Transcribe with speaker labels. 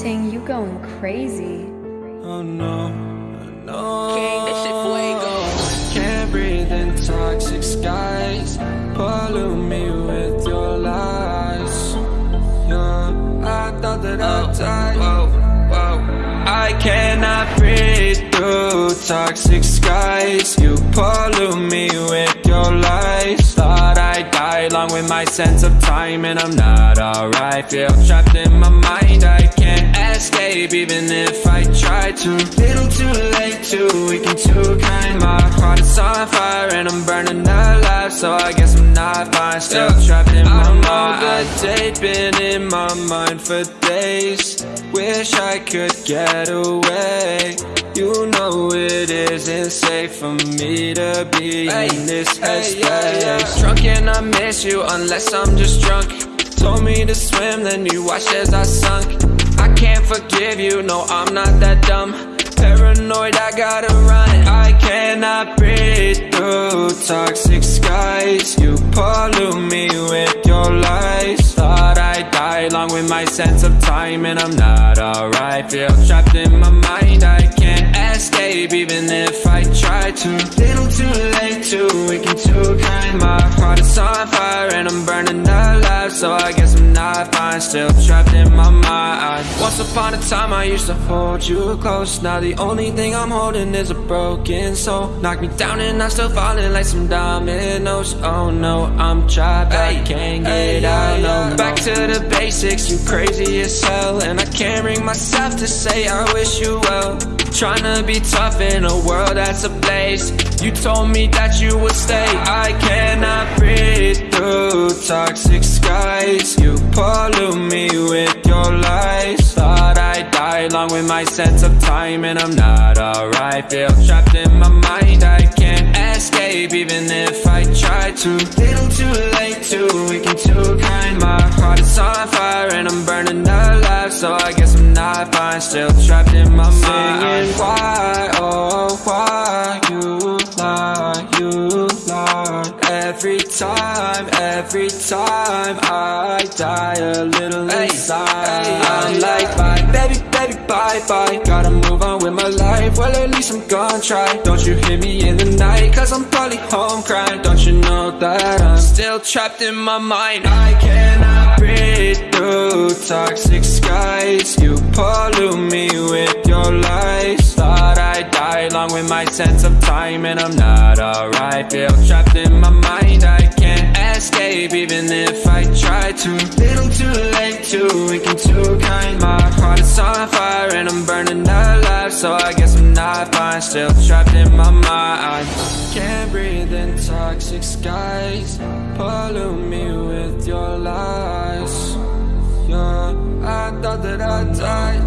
Speaker 1: Ting, you going crazy.
Speaker 2: Oh no, no.
Speaker 3: King, this shit fuego.
Speaker 2: Can't breathe in toxic skies. Pollute me with your lies. Yeah, I thought that I'd oh, die.
Speaker 3: Whoa, whoa.
Speaker 2: I cannot breathe through toxic skies. You pollute me with your lies. Thought I'd die along with my sense of time, and I'm not alright. Feel trapped in my mind. I can't escape, even if I try to. Little too late, too weak and too kind. My heart is on fire, and I'm burning alive. So I guess I'm not fine. Still trapped in my mind. I know the date been in my mind for days. Wish I could get away. You know it isn't safe for me to be in this headspace. Drunk and I miss you unless I'm just drunk. Told me to swim, then you watched as I sunk. I can't forgive you, no, I'm not that dumb. Paranoid, I gotta run. I cannot breathe through toxic skies. You pollute me with your lies. Thought I'd die along with my sense of time, and I'm not alright. Feel trapped in my mind. I can't escape, even if I try to. Little too late, too weak and too kind. My heart is on fire, and I'm burning alive. So I guess I'm not fine. Still trapped in my mind. Once upon a time, I used to hold you close. Now the only thing I'm holding is a broken soul. Knock me down, and I'm still falling like some dominoes. Oh no, I'm trapped. I can't get out. No, no. Back to the basics. You crazy as hell, and I can't bring myself to say I wish you well. Trying to be tough in a world that's ablaze You told me that you would stay I cannot breathe through toxic skies. You pollute me with your lies. Thought I'd die along with my sense of time And I'm not alright. Feel trapped in my mind. I can't escape even if I try to. Little too late, too weak and too kind. My heart is on fire and I'm burning alive. So I guess I'm not fine. Still trapped in my mind Every time, every time I die a little inside. I'm like bye, baby, baby, bye, bye. Gotta move on with my life, well at least I'm gonna try. Don't you hear me in the night, cause I'm probably home crying. Don't you know that I'm still trapped in my mind? I cannot breathe through toxic skies. You pollute me with your lies along with my sense of time And I'm not alright, feel trapped in my mind I can't escape even if I try to. Little too late, too weak and too kind. My heart is on fire and I'm burning alive. So I guess I'm not fine, still trapped in my mind. Can't breathe in toxic skies. Pollute me with your lies. Yeah, I thought that I'd die